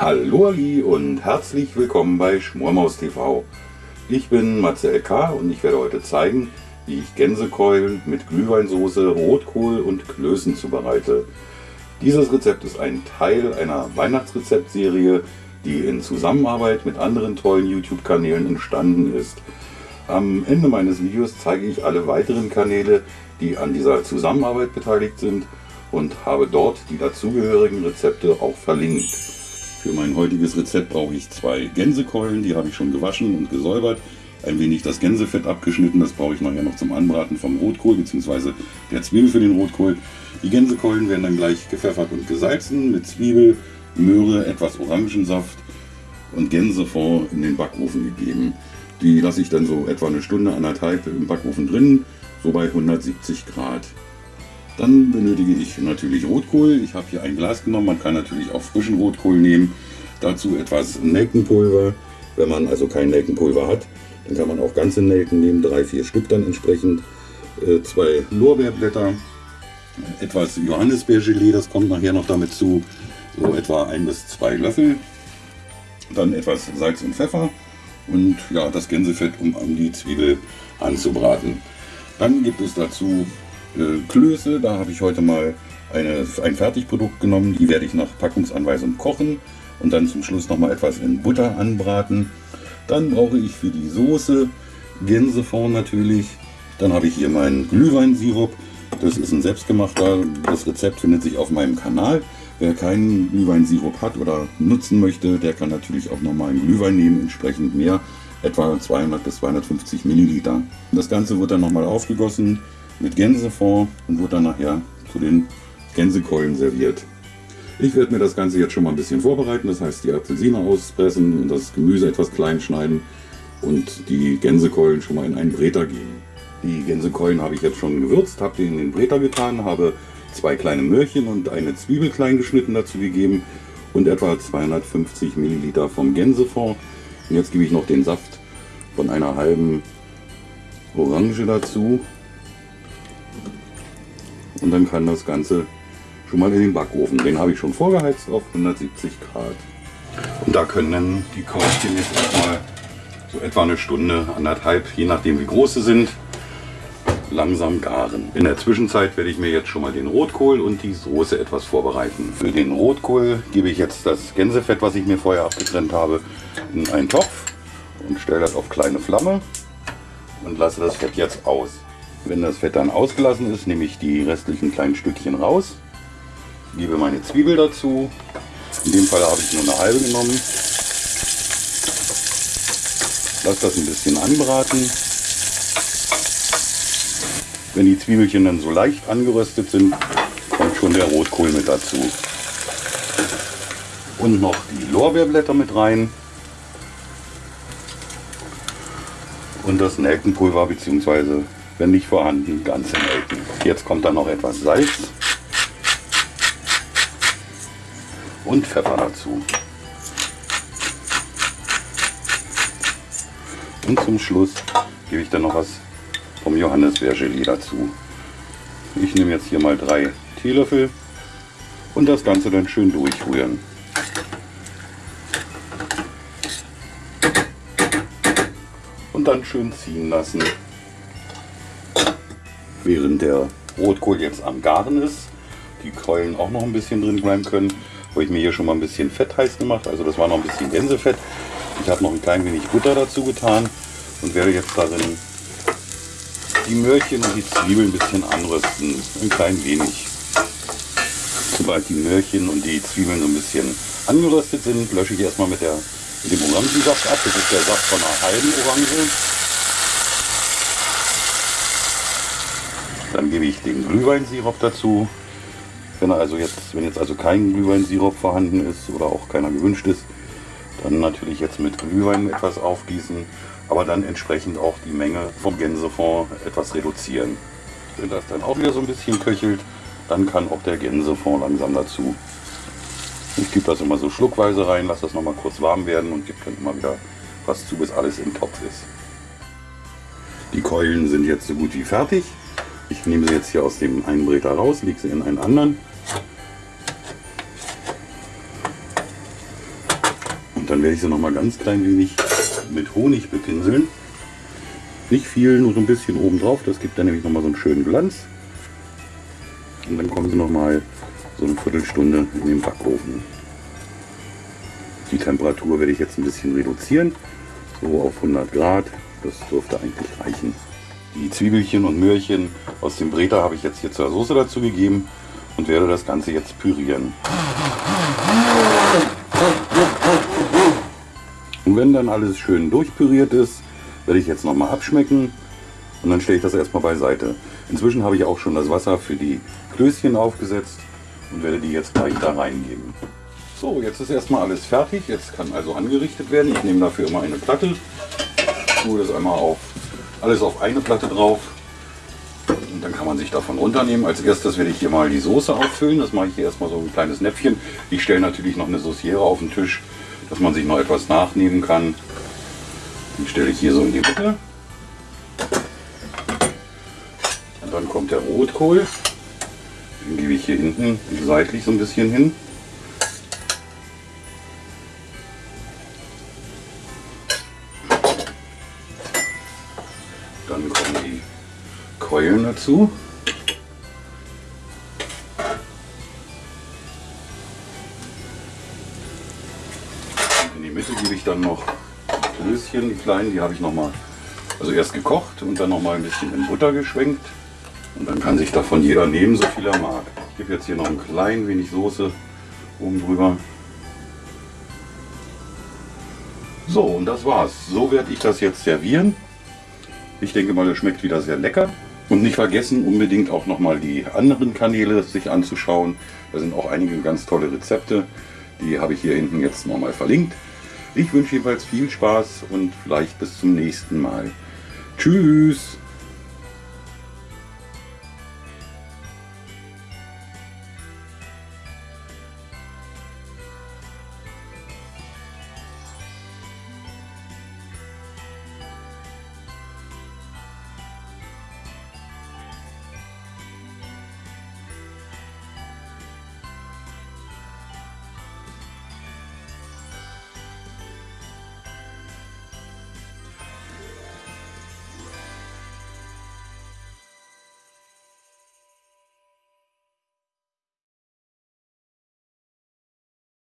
Hallo Ali und herzlich willkommen bei Schmormaus TV. Ich bin Marcel K. und ich werde heute zeigen, wie ich Gänsekeulen mit Glühweinsoße, Rotkohl und Klößen zubereite. Dieses Rezept ist ein Teil einer Weihnachtsrezeptserie, die in Zusammenarbeit mit anderen tollen YouTube-Kanälen entstanden ist. Am Ende meines Videos zeige ich alle weiteren Kanäle, die an dieser Zusammenarbeit beteiligt sind und habe dort die dazugehörigen Rezepte auch verlinkt. Für mein heutiges Rezept brauche ich zwei Gänsekeulen, die habe ich schon gewaschen und gesäubert. Ein wenig das Gänsefett abgeschnitten, das brauche ich nachher noch zum Anbraten vom Rotkohl bzw. der Zwiebel für den Rotkohl. Die Gänsekeulen werden dann gleich gepfeffert und gesalzen mit Zwiebel, Möhre, etwas Orangensaft und Gänsefond in den Backofen gegeben. Die lasse ich dann so etwa eine Stunde, anderthalb im Backofen drin, so bei 170 Grad. Dann benötige ich natürlich Rotkohl. Ich habe hier ein Glas genommen. Man kann natürlich auch frischen Rotkohl nehmen. Dazu etwas Nelkenpulver. Wenn man also kein Nelkenpulver hat, dann kann man auch ganze Nelken nehmen, drei, vier Stück dann entsprechend. Äh, zwei Lorbeerblätter, etwas Johannisbeergelee, das kommt nachher noch damit zu. So etwa ein bis zwei Löffel. Dann etwas Salz und Pfeffer und ja, das Gänsefett, um, um die Zwiebel anzubraten. Dann gibt es dazu äh, Klöße. Da habe ich heute mal eine, ein Fertigprodukt genommen. Die werde ich nach Packungsanweisung kochen und dann zum Schluss noch mal etwas in Butter anbraten. Dann brauche ich für die Soße Gänsefond natürlich. Dann habe ich hier meinen Glühweinsirup. Das ist ein selbstgemachter. Das Rezept findet sich auf meinem Kanal. Wer keinen Glühweinsirup hat oder nutzen möchte, der kann natürlich auch normalen Glühwein nehmen, entsprechend mehr, etwa 200 bis 250 Milliliter. Das Ganze wird dann nochmal aufgegossen mit Gänsefond und wird dann nachher zu den Gänsekeulen serviert. Ich werde mir das Ganze jetzt schon mal ein bisschen vorbereiten, das heißt die Apfelsine auspressen und das Gemüse etwas klein schneiden und die Gänsekeulen schon mal in einen Breter geben. Die Gänsekeulen habe ich jetzt schon gewürzt, habe die in den Breter getan, habe zwei kleine Möhrchen und eine Zwiebel klein geschnitten dazu gegeben und etwa 250 Milliliter vom Gänsefond. Und jetzt gebe ich noch den Saft von einer halben Orange dazu und dann kann das Ganze schon mal in den Backofen. Den habe ich schon vorgeheizt auf 170 Grad. Und da können dann die Kautchen jetzt erstmal so etwa eine Stunde, anderthalb, je nachdem wie groß sie sind, langsam garen. In der Zwischenzeit werde ich mir jetzt schon mal den Rotkohl und die Soße etwas vorbereiten. Für den Rotkohl gebe ich jetzt das Gänsefett, was ich mir vorher abgetrennt habe, in einen Topf und stelle das auf kleine Flamme und lasse das Fett jetzt aus. Wenn das Fett dann ausgelassen ist, nehme ich die restlichen kleinen Stückchen raus, gebe meine Zwiebel dazu. In dem Fall habe ich nur eine halbe genommen. Lasse das ein bisschen anbraten. Wenn die Zwiebelchen dann so leicht angeröstet sind, kommt schon der Rotkohl mit dazu. Und noch die Lorbeerblätter mit rein. Und das Nelkenpulver bzw wenn nicht vorhanden, ganze Nelken. Jetzt kommt dann noch etwas Salz und Pfeffer dazu. Und zum Schluss gebe ich dann noch was vom Johannisbeergelee dazu. Ich nehme jetzt hier mal drei Teelöffel und das Ganze dann schön durchrühren. Und dann schön ziehen lassen. Während der Rotkohl jetzt am Garen ist, die Keulen auch noch ein bisschen drin bleiben können, habe ich mir hier schon mal ein bisschen Fett heiß gemacht. Also das war noch ein bisschen Gänsefett. Ich habe noch ein klein wenig Butter dazu getan und werde jetzt darin die Möhrchen und die Zwiebeln ein bisschen anrösten. Ein klein wenig. Sobald die Möhrchen und die Zwiebeln so ein bisschen angeröstet sind, lösche ich erstmal mit, der, mit dem Orangensaft ab. Das ist der Saft von einer halben Orange. Dann gebe ich den Glühweinsirup dazu. Wenn, also jetzt, wenn jetzt also kein Glühweinsirup vorhanden ist oder auch keiner gewünscht ist, dann natürlich jetzt mit Glühwein etwas aufgießen, aber dann entsprechend auch die Menge vom Gänsefond etwas reduzieren. Wenn das dann auch wieder so ein bisschen köchelt, dann kann auch der Gänsefond langsam dazu. Ich gebe das immer so schluckweise rein, lasse das noch mal kurz warm werden und gebe dann immer wieder was zu, bis alles im Topf ist. Die Keulen sind jetzt so gut wie fertig. Ich nehme sie jetzt hier aus dem einen Breter raus, lege sie in einen anderen. Und dann werde ich sie noch mal ganz klein wenig mit Honig bepinseln. Nicht viel, nur so ein bisschen oben drauf. Das gibt dann nämlich noch mal so einen schönen Glanz. Und dann kommen sie noch mal so eine Viertelstunde in den Backofen. Die Temperatur werde ich jetzt ein bisschen reduzieren, so auf 100 Grad. Das dürfte eigentlich reichen. Die Zwiebelchen und Möhrchen aus dem Breter habe ich jetzt hier zur Soße dazu gegeben und werde das Ganze jetzt pürieren. Und wenn dann alles schön durchpüriert ist, werde ich jetzt nochmal abschmecken und dann stelle ich das erstmal beiseite. Inzwischen habe ich auch schon das Wasser für die Klößchen aufgesetzt und werde die jetzt gleich da reingeben. So, jetzt ist erstmal alles fertig. Jetzt kann also angerichtet werden. Ich nehme dafür immer eine Platte, tue das einmal auf, alles auf eine Platte drauf und dann kann man sich davon runternehmen. Als erstes werde ich hier mal die Soße auffüllen. Das mache ich hier erstmal so ein kleines Näpfchen. Ich stelle natürlich noch eine Sauciere auf den Tisch, dass man sich noch etwas nachnehmen kann. Den stelle ich hier so in die Mitte. Und dann kommt der Rotkohl. Den gebe ich hier hinten seitlich so ein bisschen hin. Dann kommen die Keulen dazu. In die Mitte gebe ich dann noch Klößchen, die kleinen, die habe ich noch mal, also erst gekocht und dann noch mal ein bisschen in Butter geschwenkt. Und dann kann sich davon jeder nehmen, so viel er mag. Ich gebe jetzt hier noch ein klein wenig Soße oben drüber. So, und das war's. So werde ich das jetzt servieren. Ich denke mal, es schmeckt wieder sehr lecker. Und nicht vergessen, unbedingt auch nochmal die anderen Kanäle sich anzuschauen. Da sind auch einige ganz tolle Rezepte. Die habe ich hier hinten jetzt nochmal verlinkt. Ich wünsche jedenfalls viel Spaß und vielleicht bis zum nächsten Mal. Tschüss!